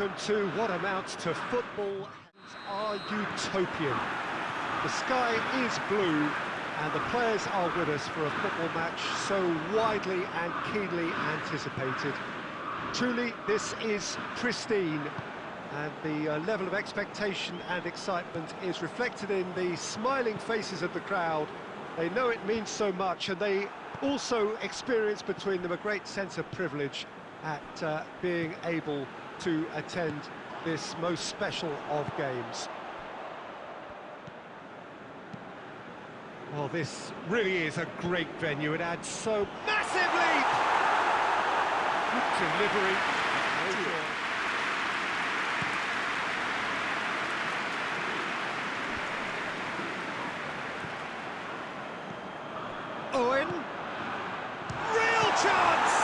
amounts to football are utopian. The sky is blue and the players are with us for a football match so widely and keenly anticipated. Truly, this is pristine and the uh, level of expectation and excitement is reflected in the smiling faces of the crowd. They know it means so much and they also experience between them a great sense of privilege at uh, being able to attend this most special of games. Well, this really is a great venue. It adds so massively. Delivery. Owen. Real chance!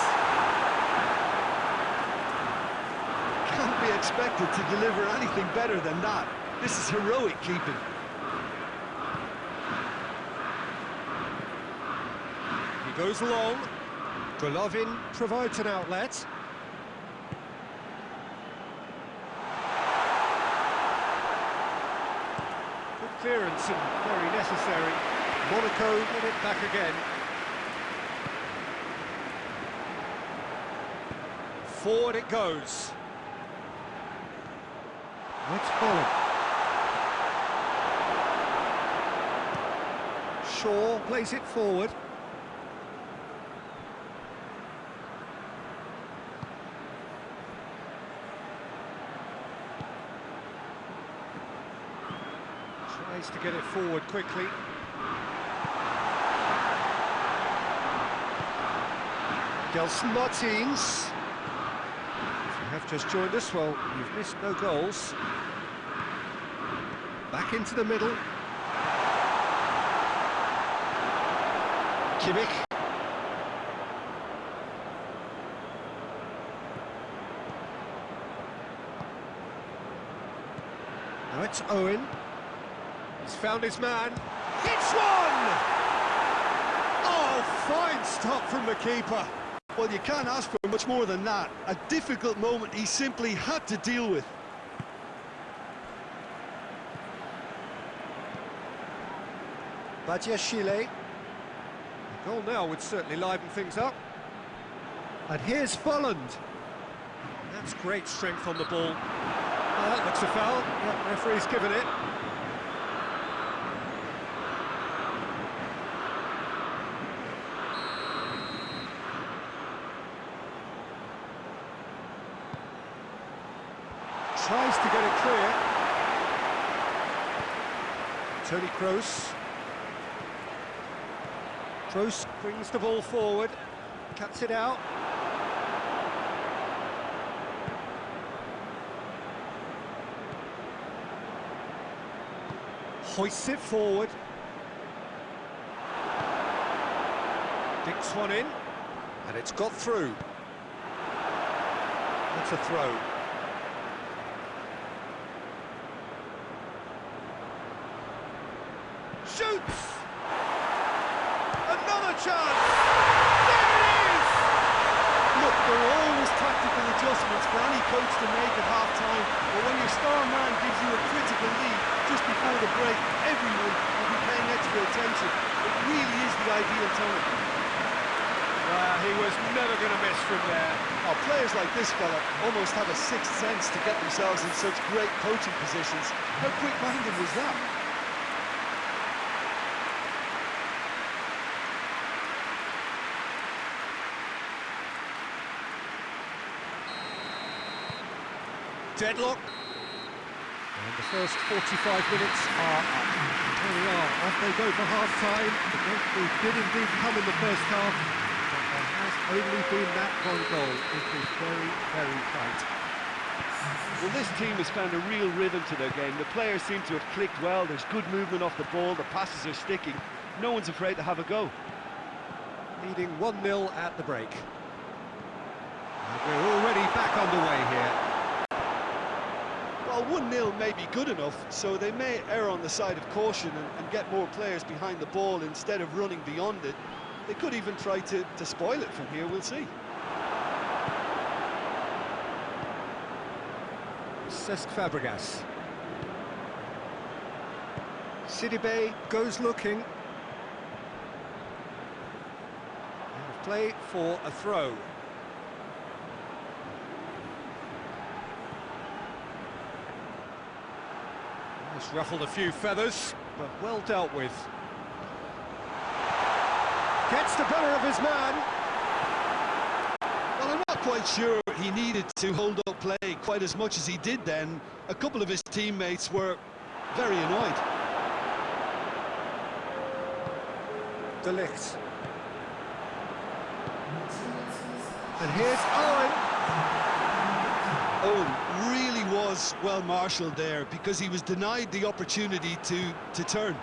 Can't be expected to deliver anything better than that. This is heroic keeping. He goes long. Golovin provides an outlet. Good clearance and very necessary. Monaco win it back again. Forward it goes. Let's follow. Shaw plays it forward. Tries to get it forward quickly. Gelson Martins. Just joined us, well, you've missed no goals. Back into the middle. Kimmich. Now it's Owen. He's found his man. Hits one! Oh, fine stop from the keeper. Well, you can't ask for much more than that. A difficult moment he simply had to deal with. Badiashile. A goal now would certainly liven things up. And here's Volland. That's great strength on the ball. Oh, that looks a foul. Yeah, referee's given it. Tries to get it clear. Toni Kroos. Kroos brings the ball forward, cuts it out. Hoists it forward. Dinks one in, and it's got through. That's a throw. Shoots! Another chance! There it is! Look, there are always tactical adjustments for any coach to make at half-time, but when your star man gives you a critical lead just before the break, everyone will be paying extra attention. It really is the ideal time. Ah, he was never going to miss from there. Oh, players like this fella almost have a sixth sense to get themselves in such great coaching positions. How quick-minded was that? Deadlock. And the first 45 minutes are up. There we are, off they go for half-time. The did indeed come in the first half, but there has only been that one goal. It is very, very tight. Well, this team has found a real rhythm to their game. The players seem to have clicked well. There's good movement off the ball. The passes are sticking. No one's afraid to have a go. Leading 1-0 at the break. And we're already back underway here. Well, 1-0 may be good enough, so they may err on the side of caution and, and get more players behind the ball instead of running beyond it. They could even try to, to spoil it from here, we'll see. Cesc Fabregas. Sidibe goes looking. Play for a throw. Just ruffled a few feathers, but well dealt with. Gets the better of his man. Well, I'm not quite sure he needed to hold up play quite as much as he did then. A couple of his teammates were very annoyed. De Ligt. And here's Owen. Owen really was well marshalled there because he was denied the opportunity to, to turn.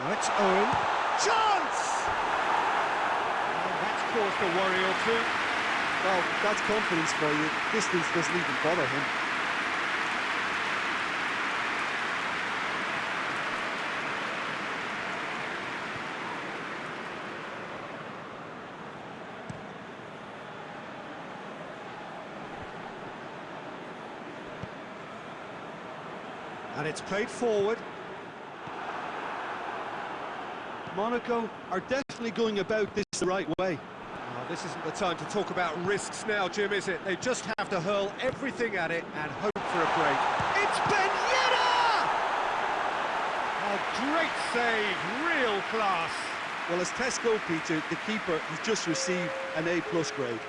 Now it's Owen. Chance! And that's caused a worry or two. Well, that's confidence for you. Distance doesn't even bother him. And it's played forward. Monaco are definitely going about this the right way. Now, this isn't the time to talk about risks now, Jim, is it? They just have to hurl everything at it and hope for a break. It's Ben Yedder! A great save, real class. Well, as Tesco, Peter, the keeper has just received an A-plus grade.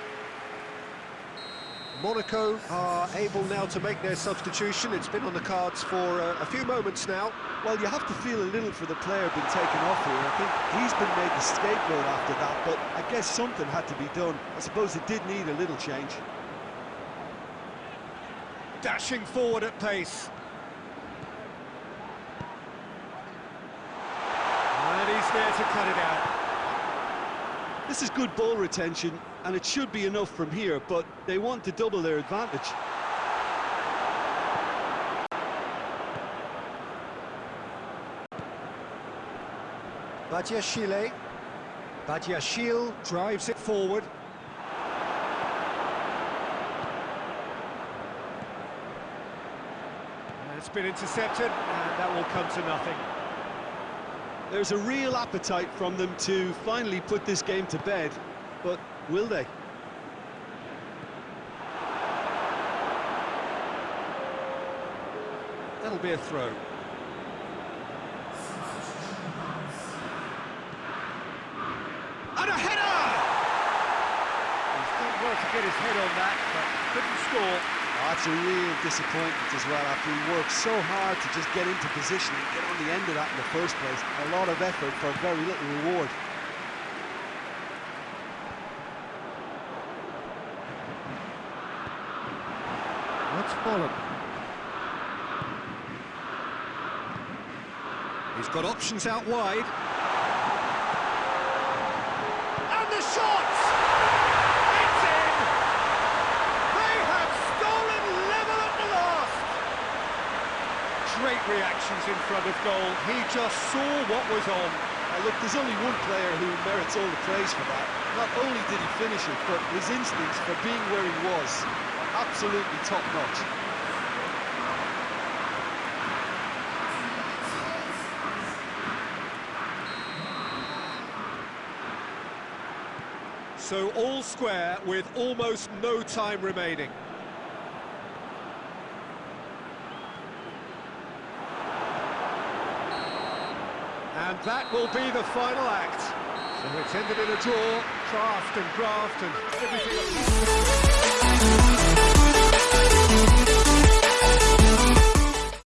Monaco are able now to make their substitution. It's been on the cards for uh, a few moments now. Well, you have to feel a little for the player being taken off here. I think he's been made the scapegoat after that, but I guess something had to be done. I suppose it did need a little change. Dashing forward at pace. And he's there to cut it out. This is good ball retention, and it should be enough from here, but they want to double their advantage. Badiashile. Badiashile drives it forward. And it's been intercepted, and that will come to nothing. There's a real appetite from them to finally put this game to bed, but will they? That'll be a throw. And a header! He's done well to get his head on that, but couldn't score. That's a real disappointment as well after he worked so hard to just get into position and get on the end of that in the first place. A lot of effort for very little reward. That's fallen. He's got options out wide. And the shot! It's in! They have stolen level at the last! Reactions in front of goal. He just saw what was on. Now look, there's only one player who merits all the praise for that. Not only did he finish it, but his instincts for being where he was are absolutely top-notch. So all square with almost no time remaining. And that will be the final act. So it's ended in a draw, craft and graft and everything.